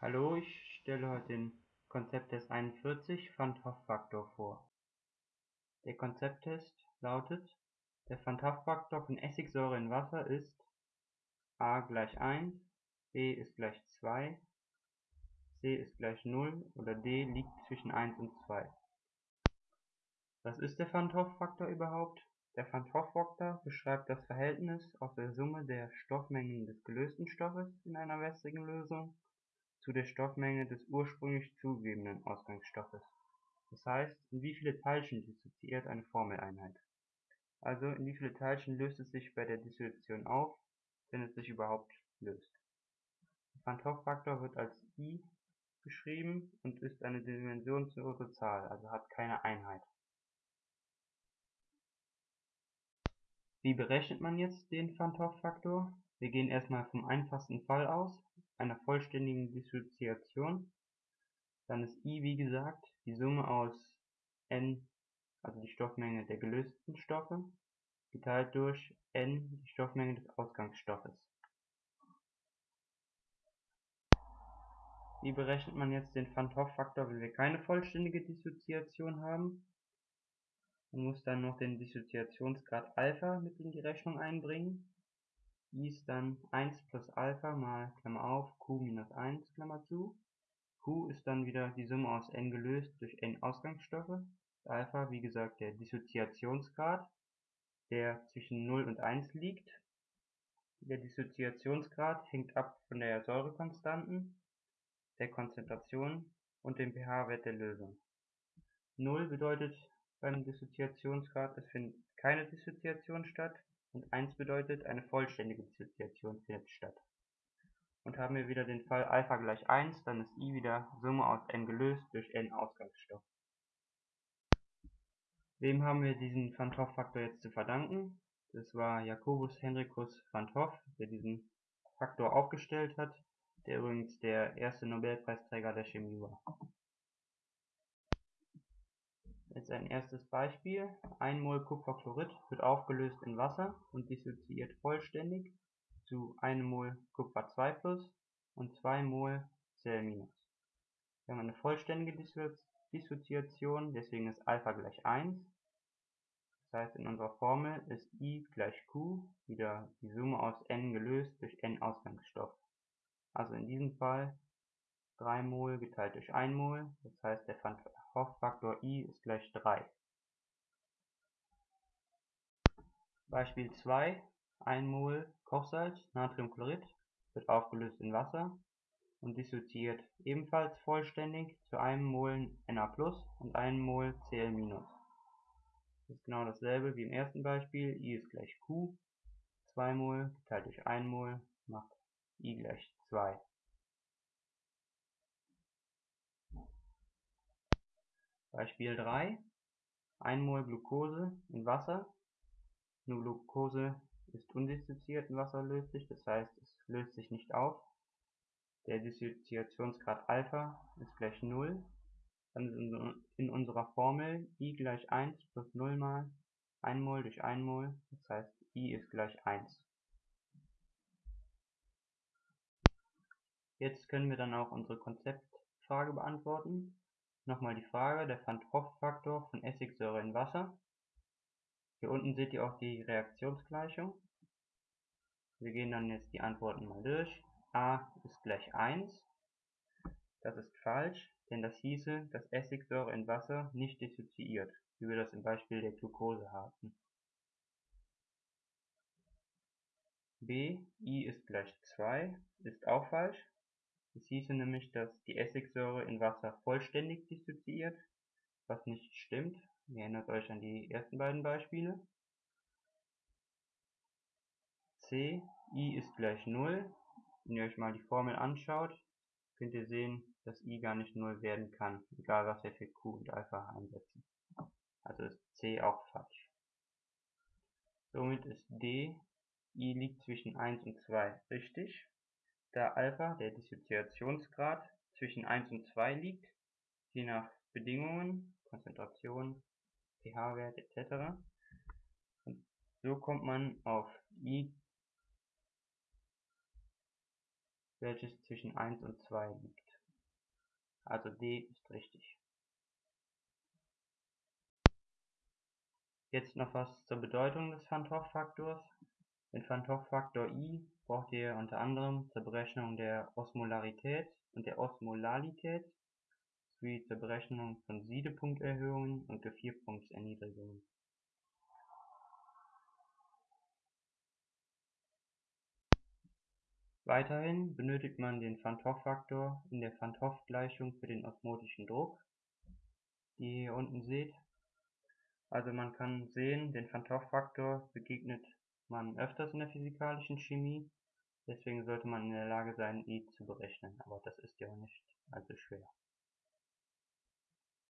Hallo, ich stelle heute den Konzepttest 41 Van 't Hoff-Faktor vor. Der Konzepttest lautet: Der Van Hoff-Faktor von Essigsäure in Wasser ist a gleich 1, b ist gleich 2, c ist gleich 0 oder d liegt zwischen 1 und 2. Was ist der Van Hoff-Faktor überhaupt? Der Van Hoff-Faktor beschreibt das Verhältnis aus der Summe der Stoffmengen des gelösten Stoffes in einer wässrigen Lösung zu der Stoffmenge des ursprünglich zugegebenen Ausgangsstoffes, das heißt, in wie viele Teilchen dissoziiert eine Formeleinheit. Also in wie viele Teilchen löst es sich bei der Dissoziation auf, wenn es sich überhaupt löst. Der Van 't Hoff-Faktor wird als I geschrieben und ist eine dimensionslose Zahl, also hat keine Einheit. Wie berechnet man jetzt den Van 't Hoff-Faktor? Wir gehen erstmal vom einfachsten Fall aus, einer vollständigen Dissoziation. Dann ist I wie gesagt die Summe aus n, also die Stoffmenge der gelösten Stoffe, geteilt durch n, die Stoffmenge des Ausgangsstoffes. Wie berechnet man jetzt den Van Hoff-Faktor, wenn wir keine vollständige Dissoziation haben? Man muss dann noch den Dissoziationsgrad Alpha mit in die Rechnung einbringen ist dann 1 plus Alpha mal q minus 1 Klammer zu. q ist dann wieder die Summe aus n gelöst durch n Ausgangsstoffe. Alpha, wie gesagt, der Dissoziationsgrad, der zwischen 0 und 1 liegt. Der Dissoziationsgrad hängt ab von der Säurekonstanten, der Konzentration und dem pH-Wert der Lösung. 0 bedeutet beim Dissoziationsgrad, es findet keine Dissoziation statt und 1 bedeutet, eine vollständige Dissoziation findet statt. Und haben wir wieder den Fall Alpha gleich 1, dann ist I wieder Summe aus n gelöst durch n Ausgangsstoff. Wem haben wir diesen Van 't Hoff-Faktor jetzt zu verdanken? Das war Jacobus Henricus van 't Hoff, der diesen Faktor aufgestellt hat, der übrigens der erste Nobelpreisträger der Chemie war. Jetzt ein erstes Beispiel: 1 mol Kupferchlorid wird aufgelöst in Wasser und dissoziiert vollständig zu 1 mol Kupfer 2+ und 2 mol Cl-. Wir haben eine vollständige Dissoziation, deswegen ist Alpha gleich 1. Das heißt, in unserer Formel ist I gleich Q, wieder die Summe aus n gelöst durch n Ausgangsstoff. Also in diesem Fall 3 mol geteilt durch 1 mol, das heißt der Van Hoff-Faktor I ist gleich 3. Beispiel 2 1 mol Kochsalz Natriumchlorid wird aufgelöst in Wasser und dissoziiert ebenfalls vollständig zu einem Mol Na+ und einem Mol Cl-. Das ist genau dasselbe wie im ersten Beispiel, I ist gleich Q, 2 mol geteilt durch 1 mol macht I gleich 2. Beispiel 3: 1 mol Glucose in Wasser Nur Glucose ist undissoziiert in Wasser löslich, das heißt es löst sich nicht auf. Der Dissoziationsgrad Alpha ist gleich 0. Dann ist in unserer Formel I gleich 1 plus 0 mal 1 mol durch 1 mol, das heißt I ist gleich 1. Jetzt können wir dann auch unsere Konzeptfrage beantworten Nochmal die Frage, der Van 't Hoff-Faktor von Essigsäure in Wasser. Hier unten seht ihr auch die Reaktionsgleichung. Wir gehen dann jetzt die Antworten mal durch. a ist gleich 1. Das ist falsch, denn das hieße, dass Essigsäure in Wasser nicht dissoziiert, wie wir das im Beispiel der Glucose hatten. b, i ist gleich 2, ist auch falsch, es hieße nämlich, dass die Essigsäure in Wasser vollständig dissoziiert, was nicht stimmt. Ihr erinnert euch an die ersten beiden Beispiele. C, I ist gleich 0. Wenn ihr euch mal die Formel anschaut, könnt ihr sehen, dass I gar nicht 0 werden kann, egal was wir für Q und Alpha einsetzen. Also ist C auch falsch. Somit ist D, I liegt zwischen 1 und 2 richtig da Alpha der Dissoziationsgrad zwischen 1 und 2 liegt, je nach Bedingungen (Konzentration, pH-Wert etc.). So kommt man auf I, welches zwischen 1 und 2 liegt also D ist richtig. Jetzt noch was zur Bedeutung des Van 't Hoff-Faktors. Den Van 't Hoff-Faktor I braucht ihr unter anderem zur Berechnung der Osmolarität und der Osmolalität sowie zur Berechnung von Siedepunkterhöhungen und Gefrierpunktserniedrigungen. Weiterhin benötigt man den Hoff-Faktor in der Hoff-Gleichung für den osmotischen Druck, die ihr hier unten seht. Also man kann sehen, den Hoff-Faktor begegnet man öfters in der physikalischen Chemie, deswegen sollte man in der Lage sein, ihn zu berechnen, aber das ist ja nicht allzu schwer